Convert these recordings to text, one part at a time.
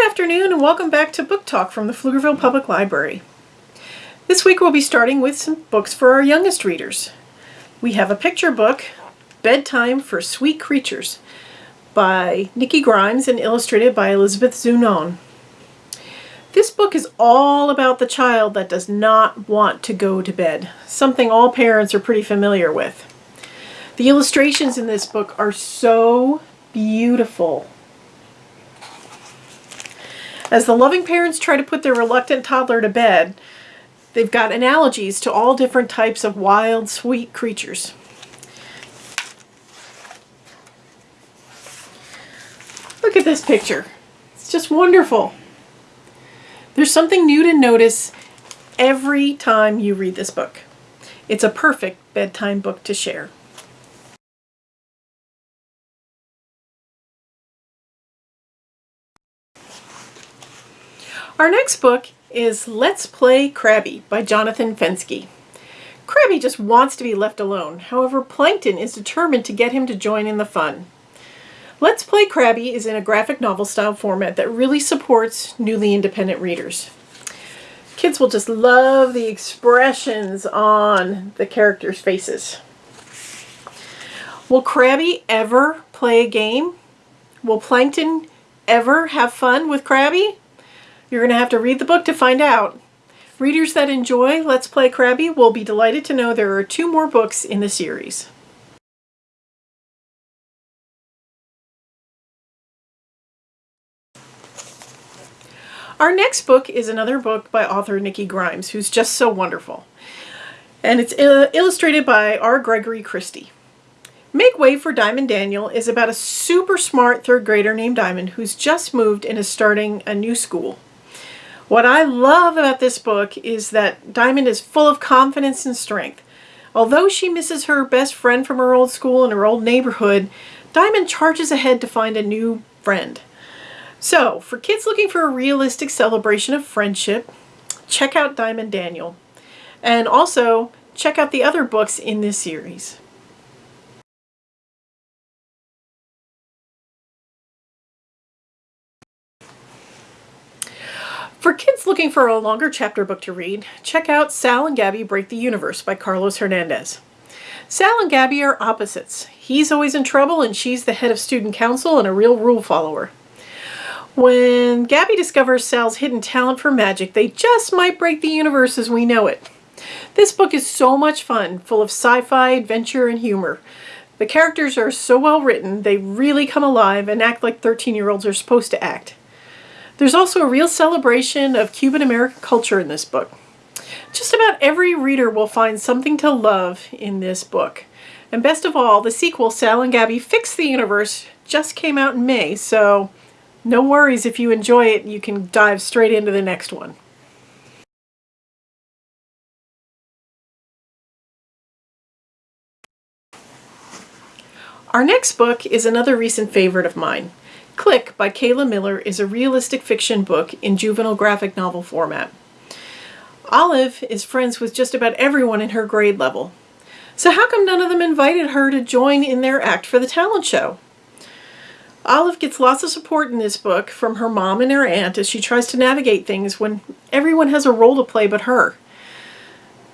Good afternoon and welcome back to Book Talk from the Pflugerville Public Library. This week we'll be starting with some books for our youngest readers. We have a picture book, Bedtime for Sweet Creatures, by Nikki Grimes and illustrated by Elizabeth Zunon. This book is all about the child that does not want to go to bed, something all parents are pretty familiar with. The illustrations in this book are so beautiful. As the loving parents try to put their reluctant toddler to bed, they've got analogies to all different types of wild, sweet creatures. Look at this picture. It's just wonderful. There's something new to notice every time you read this book. It's a perfect bedtime book to share. Our next book is Let's Play Crabby by Jonathan Fenske. Crabby just wants to be left alone. However, Plankton is determined to get him to join in the fun. Let's Play Crabby is in a graphic novel style format that really supports newly independent readers. Kids will just love the expressions on the characters' faces. Will Crabby ever play a game? Will Plankton ever have fun with Crabby? You're going to have to read the book to find out. Readers that enjoy Let's Play Crabby will be delighted to know there are two more books in the series. Our next book is another book by author Nikki Grimes, who's just so wonderful. And it's uh, illustrated by R. Gregory Christie. Make Way for Dyamonde Daniel is about a super smart third grader named Dyamonde who's just moved and is starting a new school. What I love about this book is that Dyamonde is full of confidence and strength. Although she misses her best friend from her old school and her old neighborhood, Dyamonde charges ahead to find a new friend. So, for kids looking for a realistic celebration of friendship, check out Dyamonde Daniel. And also, check out the other books in this series. For kids looking for a longer chapter book to read, check out Sal and Gabi Break the Universe by Carlos Hernandez. Sal and Gabi are opposites. He's always in trouble and she's the head of student council and a real rule follower. When Gabi discovers Sal's hidden talent for magic, they just might break the universe as we know it. This book is so much fun, full of sci-fi, adventure, and humor. The characters are so well written, they really come alive and act like 13-year-olds are supposed to act. There's also a real celebration of Cuban American culture in this book. Just about every reader will find something to love in this book. And best of all, the sequel, Sal and Gabi Fix the Universe, just came out in May, so no worries if you enjoy it, you can dive straight into the next one. Our next book is another recent favorite of mine. Click by Kayla Miller is a realistic fiction book in juvenile graphic novel format. Olive is friends with just about everyone in her grade level. So how come none of them invited her to join in their act for the talent show? Olive gets lots of support in this book from her mom and her aunt as she tries to navigate things when everyone has a role to play but her.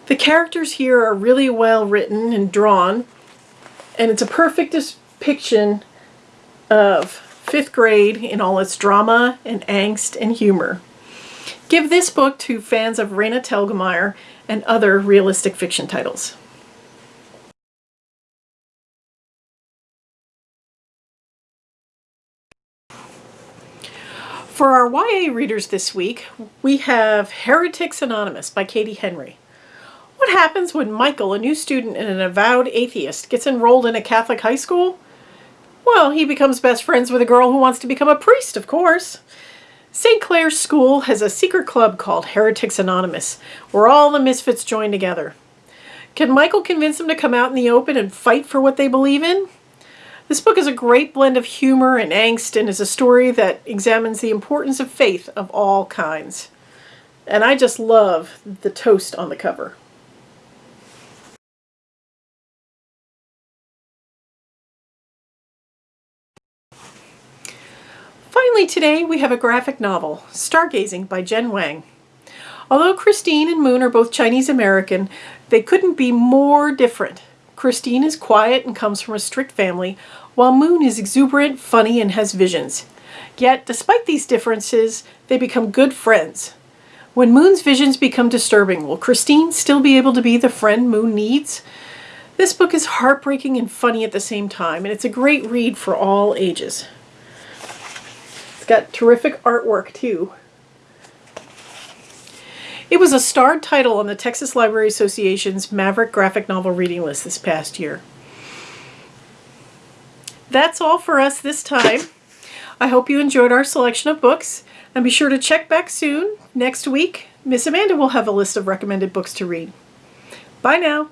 The characters here are really well written and drawn, and it's a perfect depiction of fifth grade in all its drama and angst and humor. Give this book to fans of Raina Telgemeier and other realistic fiction titles. For our YA readers this week, we have Heretics Anonymous by Katie Henry. What happens when Michael, a new student and an avowed atheist, gets enrolled in a Catholic high school? Well, he becomes best friends with a girl who wants to become a priest, of course. St. Clair's School has a secret club called Heretics Anonymous, where all the misfits join together. Can Michael convince them to come out in the open and fight for what they believe in? This book is a great blend of humor and angst and is a story that examines the importance of faith of all kinds. And I just love the toast on the cover. Finally today we have a graphic novel, Stargazing by Jen Wang. Although Christine and Moon are both Chinese American, they couldn't be more different. Christine is quiet and comes from a strict family, while Moon is exuberant, funny, and has visions. Yet, despite these differences, they become good friends. When Moon's visions become disturbing, will Christine still be able to be the friend Moon needs? This book is heartbreaking and funny at the same time, and it's a great read for all ages. Got terrific artwork too. It was a starred title on the Texas Library Association's Maverick Graphic Novel Reading List this past year. That's all for us this time. I hope you enjoyed our selection of books, and be sure to check back soon. Next week, Miss Amanda will have a list of recommended books to read. Bye now.